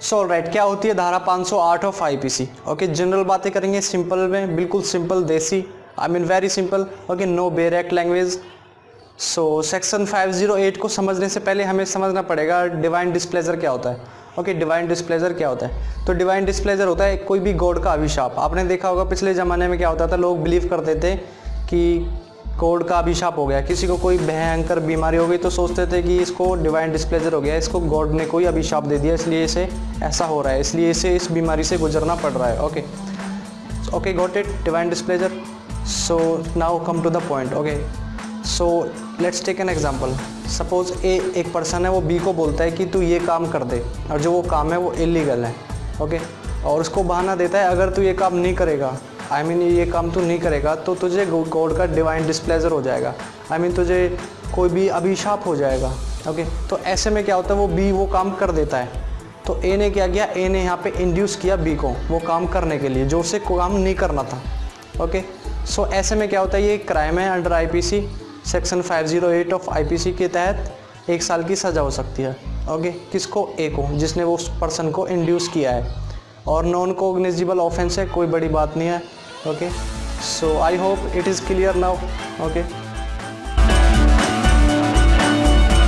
सो so, right क्या होती है धारा 508 ऑफ़ आईपीसी ओके जनरल बातें करेंगे सिंपल में बिल्कुल simple desi I mean very simple okay no बेरेक्ट language. So section 508 को समझने से पहले हमें समझना पड़ेगा डिवाइन डिस्प्लेजर क्या होता है। ओके डिवाइन डिस्प्लेजर क्या होता है? तो डिवाइन डिस्प्लेजर होता है कोई भी गॉड का अभिशाप। आपने देखा होगा पिछले ज़माने में क्या होता था लोग बिलीव करते थे कि कोड का अभिशाप हो गया। किसी को कोई भयंकर बीमारी हो गई तो सोचते थे कि इसको डिवाइन डिस्प्लेजर हो गया, इसको गॉड ने कोई अभिशाप दे दिया, इसलिए इसे ऐसा हो रहा है, इसलिए इसे इस बीमारी से गुजरना पड़ रहा है। Okay okay got it divine displeasure so now come to the point okay so let's take an example suppose a एक पर्सन है, वो बी को बोलता है कि तू ये काम कर दे, और जो वो काम है वो इलीगल है। ओके और उसको बहाना देता है, अगर तू ये काम नहीं करेगा आई I मीन mean, ये काम तू नहीं करेगा तो तुझे गॉड का डिवाइन डिस्प्लेजर हो जाएगा। आई I मीन mean, तुझे कोई भी अभिशाप हो जाएगा ओके तो ऐसे में क्या होता है वो बी वो काम कर देता है। तो ए ने क्या किया? ए ने यहाँ पे इंड्यूस किया बी को वो काम करने के लिए जो उसे काम नहीं करना था ओके सो ऐसे में क्या होता है ये क्राइम है under IPC section 508 of IPC के तहत एक साल की सज़ा हो सकती है ओके किसको? ए को जिसने वो उस पर्सन को इंड्यूस किया है। और नॉन कोग्निजिबल ऑफेंस है कोई बड़ी बात नहीं है। Okay? So i hope it is clear now. Okay